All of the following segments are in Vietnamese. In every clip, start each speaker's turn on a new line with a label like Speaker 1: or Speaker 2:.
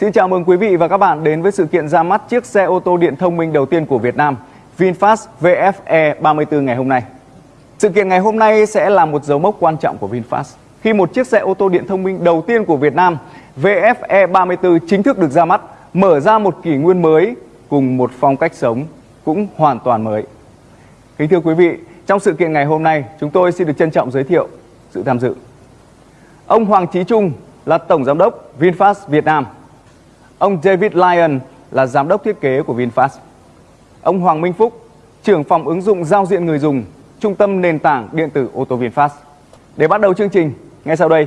Speaker 1: Xin chào mừng quý vị và các bạn đến với sự kiện ra mắt chiếc xe ô tô điện thông minh đầu tiên của Việt Nam, VinFast VFE 34 ngày hôm nay. Sự kiện ngày hôm nay sẽ là một dấu mốc quan trọng của VinFast khi một chiếc xe ô tô điện thông minh đầu tiên của Việt Nam, VFE 34 chính thức được ra mắt, mở ra một kỷ nguyên mới cùng một phong cách sống cũng hoàn toàn mới. Kính thưa quý vị, trong sự kiện ngày hôm nay, chúng tôi xin được trân trọng giới thiệu sự tham dự. Ông Hoàng Chí Trung là Tổng Giám đốc VinFast Việt Nam. Ông David Lyon là Giám đốc thiết kế của VinFast. Ông Hoàng Minh Phúc, trưởng phòng ứng dụng giao diện người dùng, Trung tâm nền tảng điện tử ô tô VinFast. Để bắt đầu chương trình, ngay sau đây,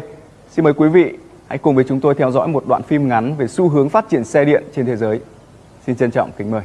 Speaker 1: xin mời quý vị hãy cùng với chúng tôi theo dõi một đoạn phim ngắn về xu hướng phát triển xe điện trên thế giới. Xin trân trọng kính mời.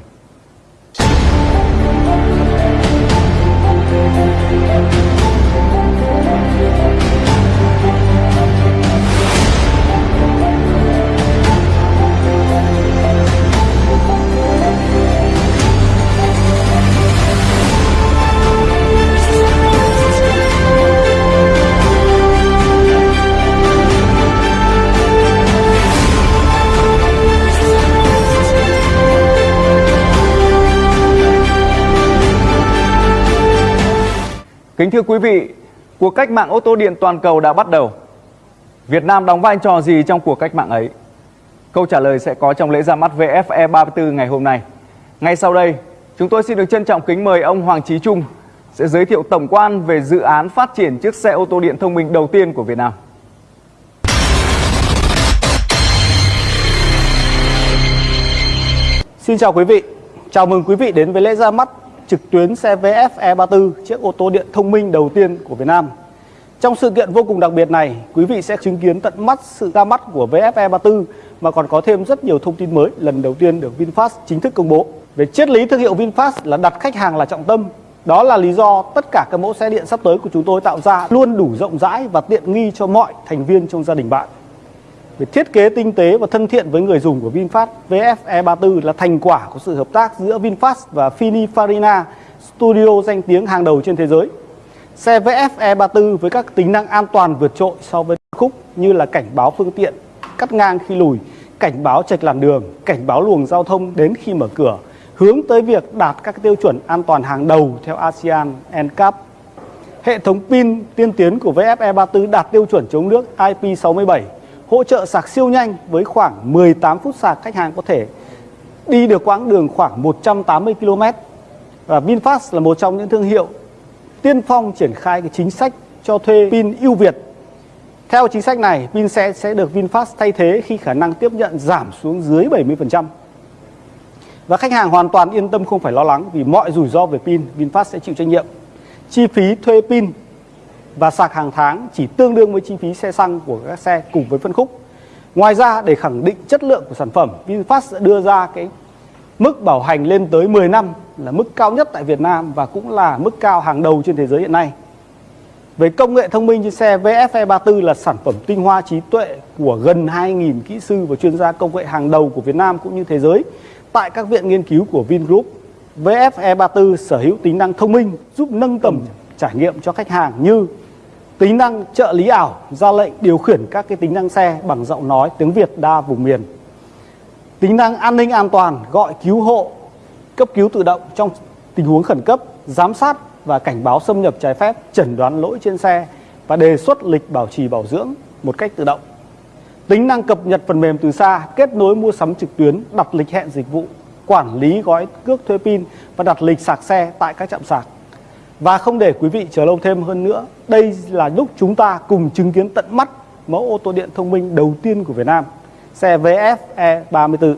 Speaker 1: Thưa quý vị, cuộc cách mạng ô tô điện toàn cầu đã bắt đầu. Việt Nam đóng vai trò gì trong cuộc cách mạng ấy? Câu trả lời sẽ có trong lễ ra mắt VFE 34 ngày hôm nay. Ngay sau đây, chúng tôi xin được trân trọng kính mời ông Hoàng Chí Trung sẽ giới thiệu tổng quan về dự án phát triển chiếc xe ô tô điện thông minh đầu tiên của Việt Nam.
Speaker 2: Xin chào quý vị, chào mừng quý vị đến với lễ ra mắt trực tuyến xe VF E34, chiếc ô tô điện thông minh đầu tiên của Việt Nam. Trong sự kiện vô cùng đặc biệt này, quý vị sẽ chứng kiến tận mắt sự ra mắt của VF E34 mà còn có thêm rất nhiều thông tin mới lần đầu tiên được VinFast chính thức công bố. Về triết lý thương hiệu VinFast là đặt khách hàng là trọng tâm. Đó là lý do tất cả các mẫu xe điện sắp tới của chúng tôi tạo ra luôn đủ rộng rãi và tiện nghi cho mọi thành viên trong gia đình bạn. Về thiết kế tinh tế và thân thiện với người dùng của VinFast, VFE34 là thành quả của sự hợp tác giữa VinFast và Finifarina, studio danh tiếng hàng đầu trên thế giới. Xe VFE34 với các tính năng an toàn vượt trội so với khúc như là cảnh báo phương tiện, cắt ngang khi lùi, cảnh báo trạch làn đường, cảnh báo luồng giao thông đến khi mở cửa, hướng tới việc đạt các tiêu chuẩn an toàn hàng đầu theo ASEAN NCAP. Hệ thống pin tiên tiến của VFE34 đạt tiêu chuẩn chống nước IP67 hỗ trợ sạc siêu nhanh với khoảng 18 phút sạc khách hàng có thể đi được quãng đường khoảng 180 km. Và VinFast là một trong những thương hiệu tiên phong triển khai cái chính sách cho thuê pin ưu việt. Theo chính sách này, pin xe sẽ được VinFast thay thế khi khả năng tiếp nhận giảm xuống dưới 70%. Và khách hàng hoàn toàn yên tâm không phải lo lắng vì mọi rủi ro về pin VinFast sẽ chịu trách nhiệm. Chi phí thuê pin và sạc hàng tháng chỉ tương đương với chi phí xe xăng của các xe cùng với phân khúc. Ngoài ra để khẳng định chất lượng của sản phẩm, VinFast sẽ đưa ra cái mức bảo hành lên tới 10 năm là mức cao nhất tại Việt Nam và cũng là mức cao hàng đầu trên thế giới hiện nay. Về công nghệ thông minh trên xe VFE 34 là sản phẩm tinh hoa trí tuệ của gần 2.000 kỹ sư và chuyên gia công nghệ hàng đầu của Việt Nam cũng như thế giới tại các viện nghiên cứu của Vingroup. VFE 34 sở hữu tính năng thông minh giúp nâng tầm trải nghiệm cho khách hàng như tính năng trợ lý ảo ra lệnh điều khiển các cái tính năng xe bằng giọng nói tiếng Việt đa vùng miền. Tính năng an ninh an toàn gọi cứu hộ, cấp cứu tự động trong tình huống khẩn cấp, giám sát và cảnh báo xâm nhập trái phép, chẩn đoán lỗi trên xe và đề xuất lịch bảo trì bảo dưỡng một cách tự động. Tính năng cập nhật phần mềm từ xa, kết nối mua sắm trực tuyến, đặt lịch hẹn dịch vụ, quản lý gói cước thuê pin và đặt lịch sạc xe tại các trạm sạc và không để quý vị chờ lâu thêm hơn nữa, đây là lúc chúng ta cùng chứng kiến tận mắt mẫu ô tô điện thông minh đầu tiên của Việt Nam, xe VF E34.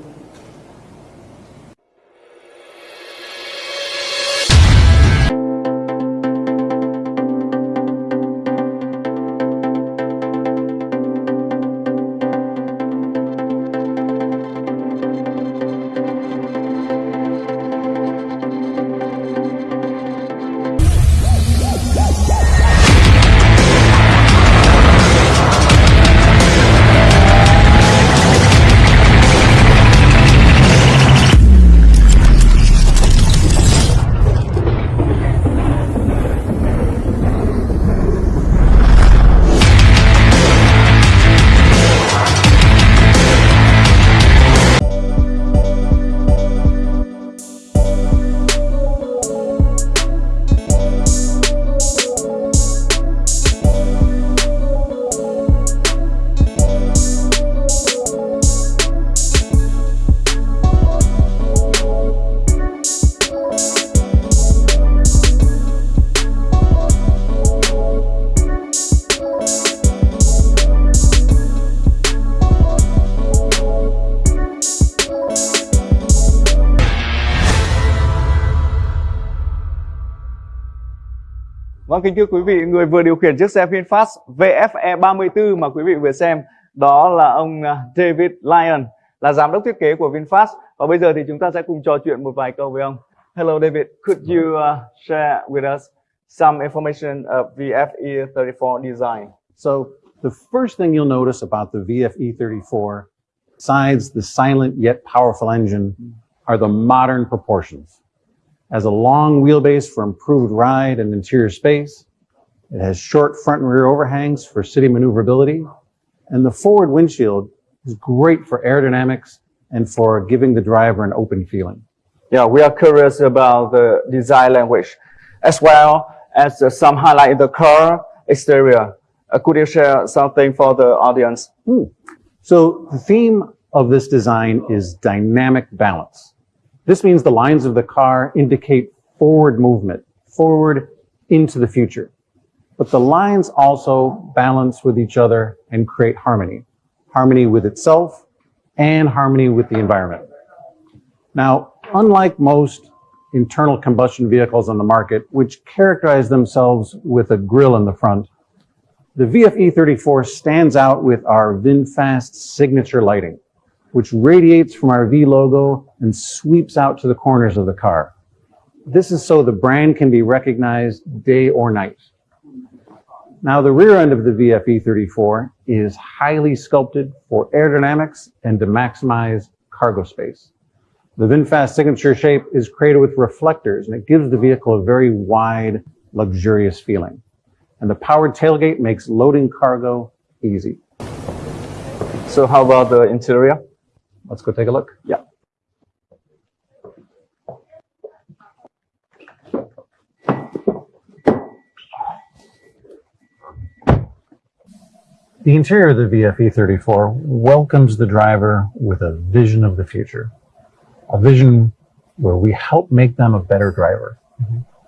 Speaker 1: Vâng kính thưa quý vị, người vừa điều khiển chiếc xe VinFast VFE 34 mà quý vị vừa xem đó là ông à, David Lyon là giám đốc thiết kế của VinFast và bây giờ thì chúng ta sẽ cùng trò chuyện một vài câu với ông. Hello David, could you uh, share with us some information of VFE 34 design?
Speaker 3: So the first thing you'll notice about the VFE 34, besides the silent yet powerful engine, are the modern proportions. Has a long wheelbase for improved ride and interior space. It has short front and rear overhangs for city maneuverability. And the forward windshield is great for aerodynamics and for giving the driver an open feeling.
Speaker 1: Yeah, we are curious about the design language as well as uh, some highlight in the car exterior. Uh, could you share something for the audience?
Speaker 3: So the theme of this design is dynamic balance. This means the lines of the car indicate forward movement, forward into the future. But the lines also balance with each other and create harmony. Harmony with itself and harmony with the environment. Now, unlike most internal combustion vehicles on the market, which characterize themselves with a grill in the front, the VFE 34 stands out with our VinFast signature lighting, which radiates from our V logo and sweeps out to the corners of the car. This is so the brand can be recognized day or night. Now, the rear end of the VFE 34 is highly sculpted for aerodynamics and to maximize cargo space. The VinFast signature shape is created with reflectors and it gives the vehicle a very wide, luxurious feeling. And the powered tailgate makes loading cargo easy.
Speaker 1: So how about the interior?
Speaker 3: Let's go take a look.
Speaker 1: Yeah.
Speaker 3: The interior of the VFE 34 welcomes the driver with a vision of the future, a vision where we help make them a better driver.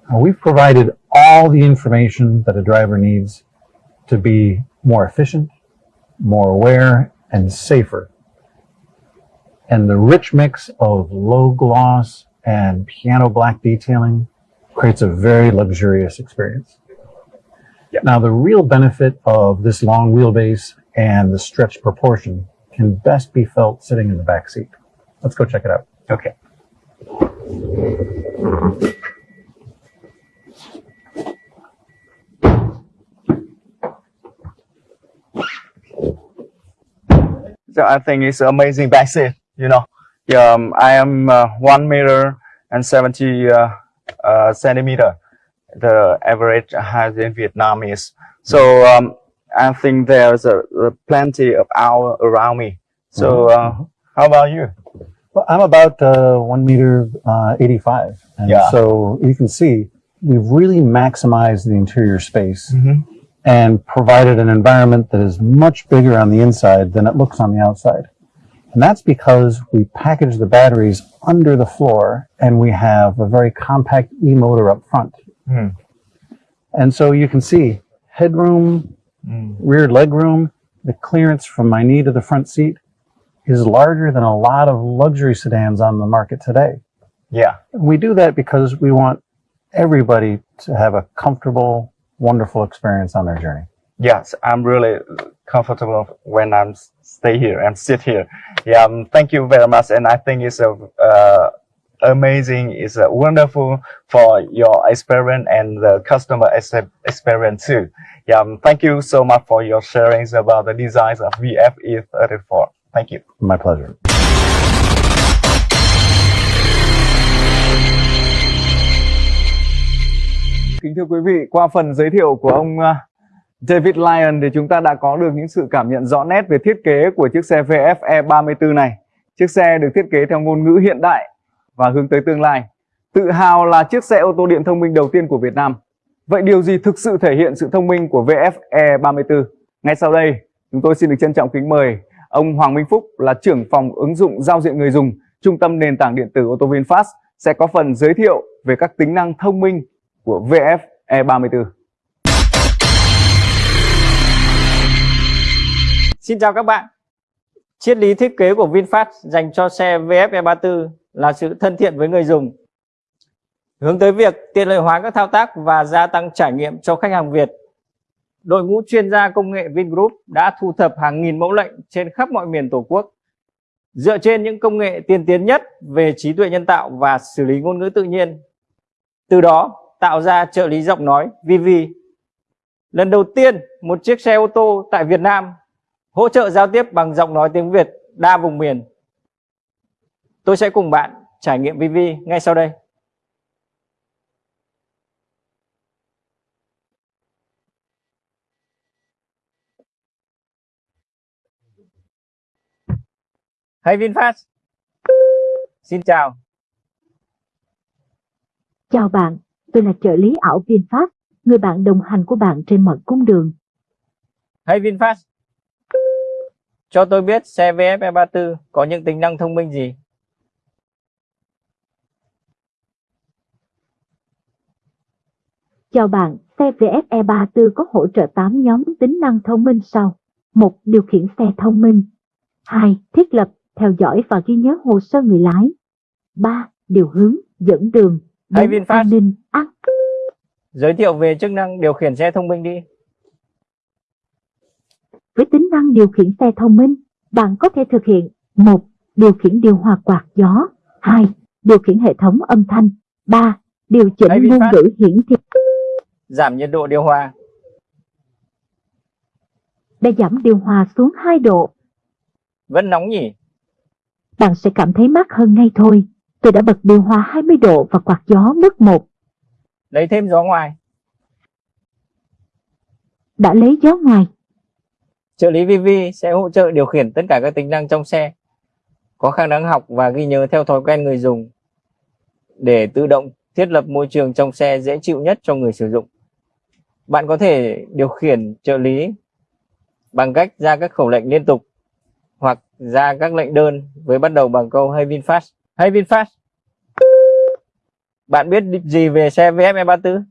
Speaker 3: And we've provided all the information that a driver needs to be more efficient, more aware, and safer. And the rich mix of low gloss and piano black detailing creates a very luxurious experience. Now, the real benefit of this long wheelbase and the stretched proportion can best be felt sitting in the back seat. Let's go check it out.
Speaker 1: Okay. So I think it's amazing back seat. You know, yeah, um, I am uh, one meter and seventy uh, uh, centimeter. The average height in Vietnam is so. Um, I think there's a, a plenty of hour around me. So uh, how about you?
Speaker 3: Well, I'm about uh, one meter uh, 85. And
Speaker 1: Yeah.
Speaker 3: so you can see we've really maximized the interior space
Speaker 1: Mhm.
Speaker 3: and provided an environment that is much bigger on the inside than it looks on the outside. And that's because we package the batteries under the floor and we have a very compact e-motor up front.
Speaker 1: Hmm.
Speaker 3: And so you can see headroom, rear legroom, the clearance from my knee to the front seat is larger than a lot of luxury sedans on the market today.
Speaker 1: Yeah.
Speaker 3: We do that because we want everybody to have a comfortable, wonderful experience on their journey.
Speaker 1: Yes, I'm really comfortable when I'm stay here and sit here. Yeah, um, thank you very much, and I think it's a uh, amazing, it's a wonderful for your experience and the customer experience too. Yeah, um, thank you so much for your sharings about the designs of VFE 34. Thank you.
Speaker 3: My pleasure.
Speaker 1: Kính thưa quý vị, qua phần giới thiệu của ông uh, David Lyon thì chúng ta đã có được những sự cảm nhận rõ nét về thiết kế của chiếc xe VFE 34 này. Chiếc xe được thiết kế theo ngôn ngữ hiện đại và hướng tới tương lai. Tự hào là chiếc xe ô tô điện thông minh đầu tiên của Việt Nam. Vậy điều gì thực sự thể hiện sự thông minh của VFE 34? Ngay sau đây, chúng tôi xin được trân trọng kính mời ông Hoàng Minh Phúc là trưởng phòng ứng dụng giao diện người dùng Trung tâm nền tảng điện tử ô tô VinFast sẽ có phần giới thiệu về các tính năng thông minh của VFE 34.
Speaker 4: Xin chào các bạn. Triết lý thiết kế của VinFast dành cho xe VF E34 là sự thân thiện với người dùng. Hướng tới việc tiện lợi hóa các thao tác và gia tăng trải nghiệm cho khách hàng Việt, đội ngũ chuyên gia công nghệ Vingroup đã thu thập hàng nghìn mẫu lệnh trên khắp mọi miền Tổ quốc. Dựa trên những công nghệ tiên tiến nhất về trí tuệ nhân tạo và xử lý ngôn ngữ tự nhiên. Từ đó tạo ra trợ lý giọng nói VV. Lần đầu tiên một chiếc xe ô tô tại Việt Nam hỗ trợ giao tiếp bằng giọng nói tiếng Việt đa vùng miền. Tôi sẽ cùng bạn trải nghiệm VV ngay sau đây. Hay VinFast. Xin chào.
Speaker 5: Chào bạn, tôi là trợ lý ảo VinFast, người bạn đồng hành của bạn trên mọi cung đường.
Speaker 4: Hay VinFast. Cho tôi biết xe VF E34 có những tính năng thông minh gì?
Speaker 5: Chào bạn, xe VF E34 có hỗ trợ 8 nhóm tính năng thông minh sau. 1. Điều khiển xe thông minh. 2. Thiết lập, theo dõi và ghi nhớ hồ sơ người lái. 3. Điều hướng, dẫn đường.
Speaker 4: Hay
Speaker 5: bốn,
Speaker 4: VinFast.
Speaker 5: An ninh, an
Speaker 4: Giới thiệu về chức năng điều khiển xe thông minh đi.
Speaker 5: Với tính năng điều khiển xe thông minh, bạn có thể thực hiện 1. Điều khiển điều hòa quạt gió 2. Điều khiển hệ thống âm thanh 3. Điều chỉnh ngôn ngữ hiển thị
Speaker 4: Giảm nhiệt độ điều hòa.
Speaker 5: để giảm điều hòa xuống 2 độ.
Speaker 4: Vẫn nóng nhỉ?
Speaker 5: Bạn sẽ cảm thấy mát hơn ngay thôi. Tôi đã bật điều hòa 20 độ và quạt gió mức 1.
Speaker 4: Lấy thêm gió ngoài.
Speaker 5: Đã lấy gió ngoài.
Speaker 4: Trợ lý VV sẽ hỗ trợ điều khiển tất cả các tính năng trong xe. Có khả năng học và ghi nhớ theo thói quen người dùng. Để tự động thiết lập môi trường trong xe dễ chịu nhất cho người sử dụng. Bạn có thể điều khiển trợ lý bằng cách ra các khẩu lệnh liên tục hoặc ra các lệnh đơn với bắt đầu bằng câu Hey, VinFast. Hey, VinFast. Bạn biết gì về xe VF E34?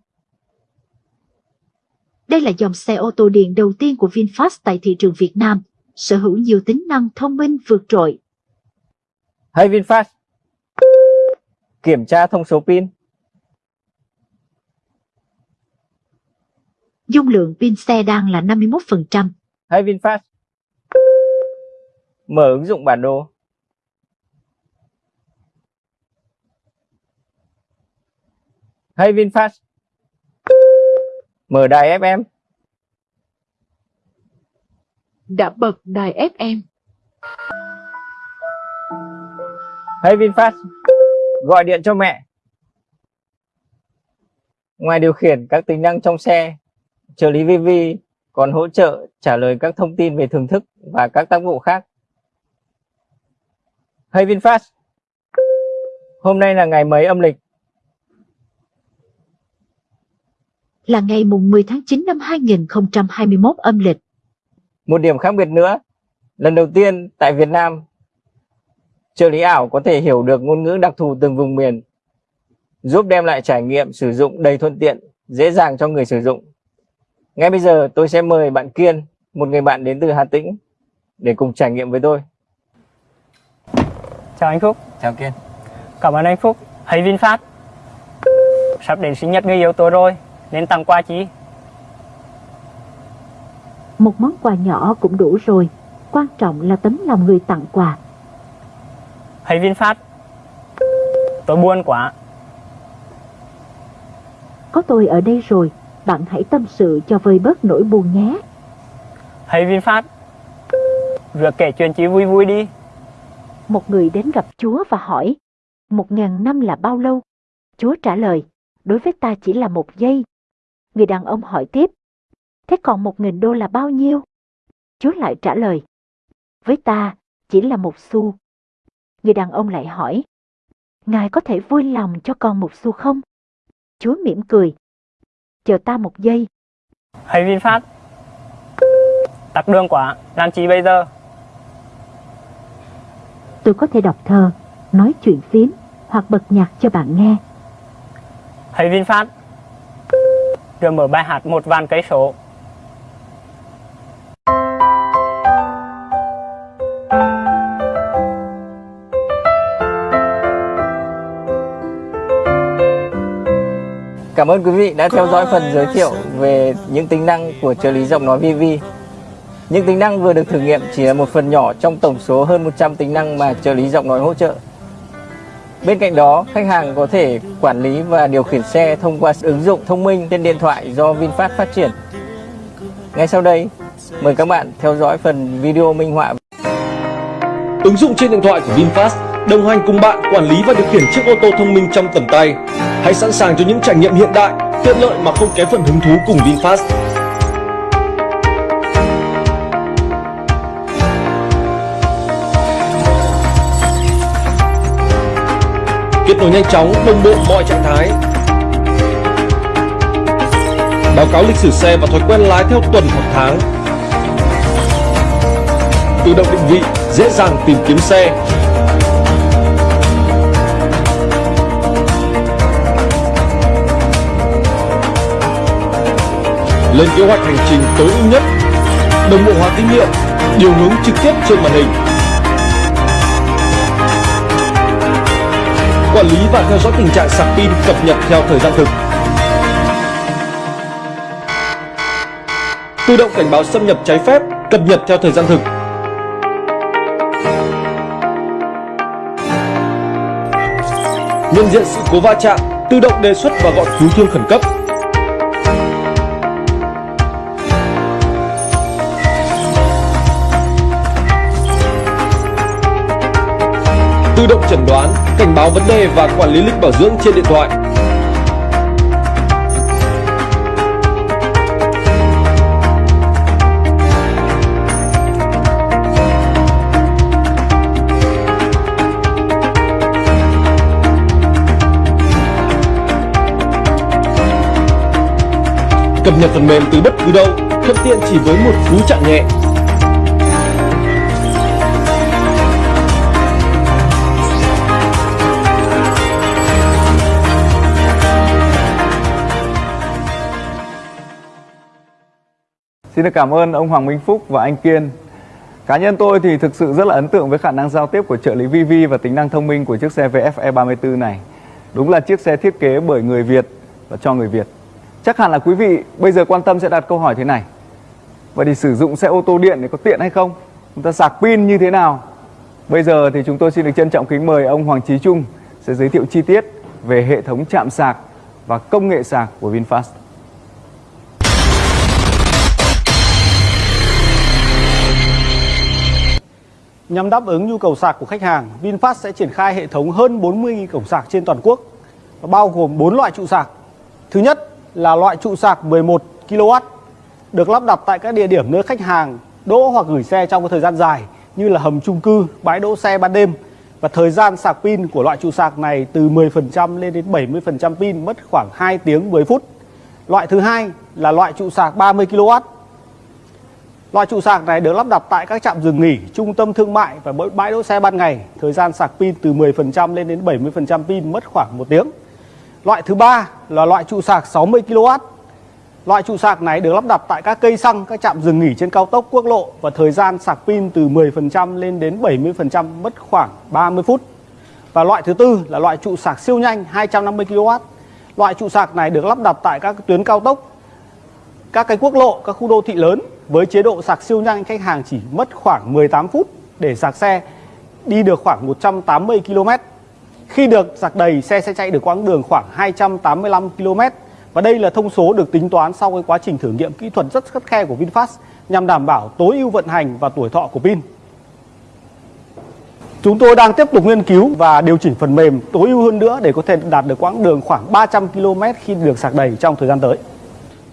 Speaker 5: Đây là dòng xe ô tô điện đầu tiên của VinFast tại thị trường Việt Nam, sở hữu nhiều tính năng thông minh vượt trội.
Speaker 4: Hey VinFast. Kiểm tra thông số pin.
Speaker 5: Dung lượng pin xe đang là 51%.
Speaker 4: Hey VinFast. Mở ứng dụng bản đồ. Hey VinFast. Mở đài FM.
Speaker 6: đã bật đài FM.
Speaker 4: Hey VinFast. Gọi điện cho mẹ. Ngoài điều khiển các tính năng trong xe, trợ lý VV còn hỗ trợ trả lời các thông tin về thưởng thức và các tác vụ khác. Hey VinFast. Hôm nay là ngày mấy âm lịch?
Speaker 5: Là ngày mùng 10 tháng 9 năm 2021 âm lịch.
Speaker 4: Một điểm khác biệt nữa, lần đầu tiên tại Việt Nam, trợ lý ảo có thể hiểu được ngôn ngữ đặc thù từng vùng miền, giúp đem lại trải nghiệm sử dụng đầy thuận tiện, dễ dàng cho người sử dụng. Ngay bây giờ tôi sẽ mời bạn Kiên, một người bạn đến từ Hà Tĩnh, để cùng trải nghiệm với tôi.
Speaker 7: Chào anh Phúc,
Speaker 4: Chào Kiên.
Speaker 7: cảm ơn anh Phúc. Hay VinFast. Sắp đến sinh nhật người yêu tôi rồi, nên tặng quà chi?
Speaker 5: Một món quà nhỏ cũng đủ rồi. Quan trọng là tấm lòng người tặng quà.
Speaker 7: Hay VinFast. Tôi buồn quá.
Speaker 5: Có tôi ở đây rồi, bạn hãy tâm sự cho vơi bớt nỗi buồn nhé.
Speaker 7: Hay VinFast. Việc kể chuyện chi vui vui đi.
Speaker 5: Một người đến gặp Chúa và hỏi, một ngàn năm là bao lâu? Chúa trả lời, đối với ta chỉ là một giây. Người đàn ông hỏi tiếp, thế còn một nghìn đô là bao nhiêu? Chúa lại trả lời, với ta chỉ là một xu. Người đàn ông lại hỏi, Ngài có thể vui lòng cho con một xu không? Chúa mỉm cười, chờ ta một giây.
Speaker 7: Hay VinFast. Tắc đường quá, làm chi bây giờ?
Speaker 5: Tôi có thể đọc thơ, nói chuyện phím hoặc bật nhạc cho bạn nghe.
Speaker 7: Hay VinFast. Rồi mở bài hát một vạn cây số.
Speaker 4: Cảm ơn quý vị đã theo dõi phần giới thiệu về những tính năng của trợ lý giọng nói VV. Những tính năng vừa được thử nghiệm chỉ là một phần nhỏ trong tổng số hơn 100 tính năng mà trợ lý giọng nói hỗ trợ. Bên cạnh đó, khách hàng có thể quản lý và điều khiển xe thông qua ứng dụng thông minh trên điện thoại do VinFast phát triển. Ngay sau đây, mời các bạn theo dõi phần video minh họa.
Speaker 8: Ứng dụng trên điện thoại của VinFast đồng hành cùng bạn quản lý và điều khiển chiếc ô tô thông minh trong tầm tay. Hãy sẵn sàng cho những trải nghiệm hiện đại, tiện lợi mà không kém phần hứng thú cùng VinFast. Kết nối nhanh chóng, đồng bộ mọi trạng thái. Báo cáo lịch sử xe và thói quen lái theo tuần hoặc tháng. Tự động định vị, dễ dàng tìm kiếm xe. Lên kế hoạch hành trình tối ưu nhất. Đồng bộ hóa kinh nghiệm điều hướng trực tiếp trên màn hình. Quản lý và theo dõi tình trạng sạc pin cập nhật theo thời gian thực. Tự động cảnh báo xâm nhập trái phép, cập nhật theo thời gian thực. Nhận diện sự cố va chạm, tự động đề xuất và gọi cứu thương khẩn cấp. Tự động chẩn đoán, cảnh báo vấn đề và quản lý lịch bảo dưỡng trên điện thoại. Cập nhật phần mềm từ bất cứ đâu, thuận tiện chỉ với một cú chạm nhẹ.
Speaker 1: Xin được cảm ơn ông Hoàng Minh Phúc và anh Kiên. Cá nhân tôi thì thực sự rất là ấn tượng với khả năng giao tiếp của trợ lý VV và tính năng thông minh của chiếc xe VFE 34 này. Đúng là chiếc xe thiết kế bởi người Việt và cho người Việt. Chắc hẳn là quý vị bây giờ quan tâm sẽ đặt câu hỏi thế này. Vậy thì sử dụng xe ô tô điện thì có tiện hay không? Chúng ta sạc pin như thế nào? Bây giờ thì chúng tôi xin được trân trọng kính mời ông Hoàng Chí Trung sẽ giới thiệu chi tiết về hệ thống chạm sạc và công nghệ sạc của VinFast.
Speaker 2: Nhằm đáp ứng nhu cầu sạc của khách hàng, VinFast sẽ triển khai hệ thống hơn 40 cổng sạc trên toàn quốc bao gồm 4 loại trụ sạc. Thứ nhất là loại trụ sạc 11 kW được lắp đặt tại các địa điểm nơi khách hàng đỗ hoặc gửi xe trong thời gian dài như là hầm chung cư, bãi đỗ xe ban đêm và thời gian sạc pin của loại trụ sạc này từ 10% lên đến 70% pin mất khoảng 2 tiếng 10 phút. Loại thứ hai là loại trụ sạc 30 kW Loại trụ sạc này được lắp đặt tại các trạm dừng nghỉ, trung tâm thương mại và bãi đỗ xe ban ngày. Thời gian sạc pin từ 10% lên đến 70% pin mất khoảng 1 tiếng. Loại thứ ba là loại trụ sạc 60 kW. Loại trụ sạc này được lắp đặt tại các cây xăng, các trạm dừng nghỉ trên cao tốc quốc lộ và thời gian sạc pin từ 10% lên đến 70% mất khoảng 30 phút. Và loại thứ tư là loại trụ sạc siêu nhanh 250 kW. Loại trụ sạc này được lắp đặt tại các tuyến cao tốc, các cái quốc lộ, các khu đô thị lớn với chế độ sạc siêu nhanh khách hàng chỉ mất khoảng 18 phút để sạc xe đi được khoảng 180 km. Khi được sạc đầy, xe sẽ chạy được quãng đường khoảng 285 km. Và đây là thông số được tính toán sau cái quá trình thử nghiệm kỹ thuật rất khắt khe của VinFast nhằm đảm bảo tối ưu vận hành và tuổi thọ của pin. Chúng tôi đang tiếp tục nghiên cứu và điều chỉnh phần mềm tối ưu hơn nữa để có thể đạt được quãng đường khoảng 300 km khi được sạc đầy trong thời gian tới.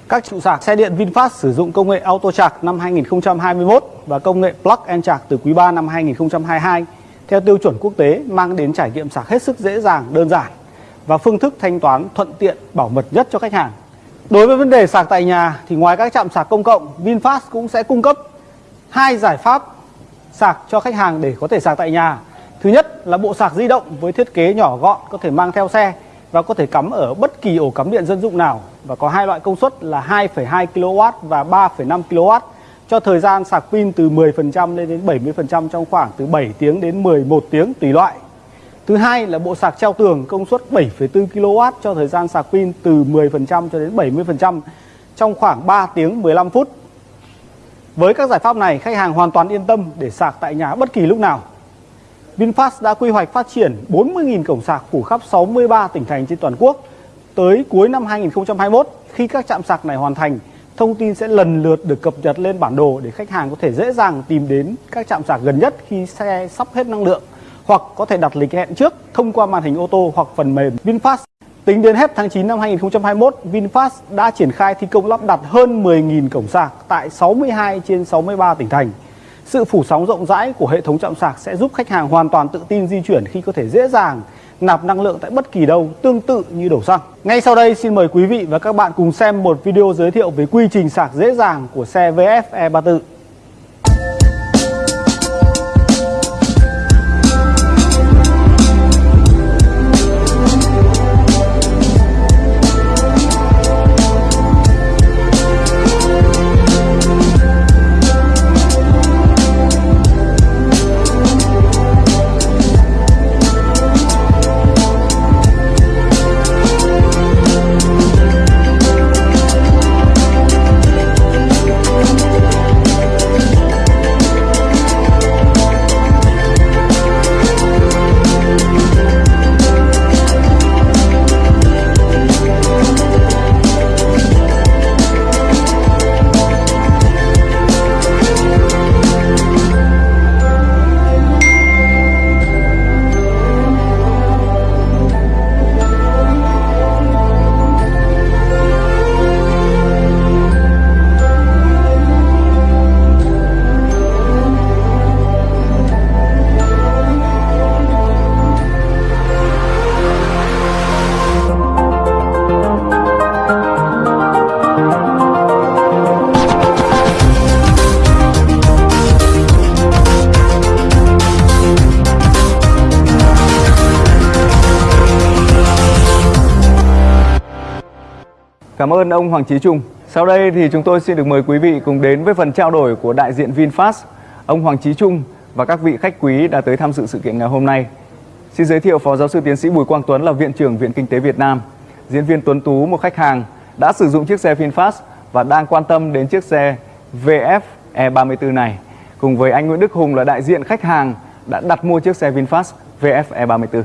Speaker 2: Các trụ sạc xe điện VinFast sử dụng công nghệ Auto Charge năm 2021 và công nghệ Plug and Charge từ quý 3 năm 2022 theo tiêu chuẩn quốc tế mang đến trải nghiệm sạc hết sức dễ dàng, đơn giản và phương thức thanh toán thuận tiện, bảo mật nhất cho khách hàng. Đối với vấn đề sạc tại nhà thì ngoài các trạm sạc công cộng, VinFast cũng sẽ cung cấp hai giải pháp sạc cho khách hàng để có thể sạc tại nhà. Thứ nhất là bộ sạc di động với thiết kế nhỏ gọn có thể mang theo xe và có thể cắm ở bất kỳ ổ cắm điện dân dụng nào và có hai loại công suất là 2,2 kW và 3,5 kW cho thời gian sạc pin từ 10% lên đến 70% trong khoảng từ 7 tiếng đến 11 tiếng tùy loại. Thứ hai là bộ sạc treo tường công suất 7,4 kW cho thời gian sạc pin từ 10% cho đến 70% trong khoảng 3 tiếng 15 phút. Với các giải pháp này, khách hàng hoàn toàn yên tâm để sạc tại nhà bất kỳ lúc nào. VinFast đã quy hoạch phát triển 40.000 cổng sạc phủ khắp 63 tỉnh thành trên toàn quốc. Tới cuối năm 2021, khi các trạm sạc này hoàn thành, thông tin sẽ lần lượt được cập nhật lên bản đồ để khách hàng có thể dễ dàng tìm đến các trạm sạc gần nhất khi xe sắp hết năng lượng hoặc có thể đặt lịch hẹn trước thông qua màn hình ô tô hoặc phần mềm VinFast. Tính đến hết tháng 9 năm 2021, VinFast đã triển khai thi công lắp đặt hơn 10.000 cổng sạc tại 62 trên 63 tỉnh thành. Sự phủ sóng rộng rãi của hệ thống chạm sạc sẽ giúp khách hàng hoàn toàn tự tin di chuyển khi có thể dễ dàng nạp năng lượng tại bất kỳ đâu, tương tự như đổ xăng. Ngay sau đây xin mời quý vị và các bạn cùng xem một video giới thiệu về quy trình sạc dễ dàng của xe VF E34.
Speaker 1: Cảm ơn ông Hoàng Chí Trung. Sau đây thì chúng tôi xin được mời quý vị cùng đến với phần trao đổi của đại diện VinFast, ông Hoàng Chí Trung và các vị khách quý đã tới tham dự sự kiện ngày hôm nay. Xin giới thiệu Phó Giáo sư Tiến sĩ Bùi Quang Tuấn là Viện trưởng Viện Kinh tế Việt Nam, diễn viên Tuấn Tú một khách hàng đã sử dụng chiếc xe VinFast và đang quan tâm đến chiếc xe VF E34 này. Cùng với anh Nguyễn Đức Hùng là đại diện khách hàng đã đặt mua chiếc xe VinFast VF E34.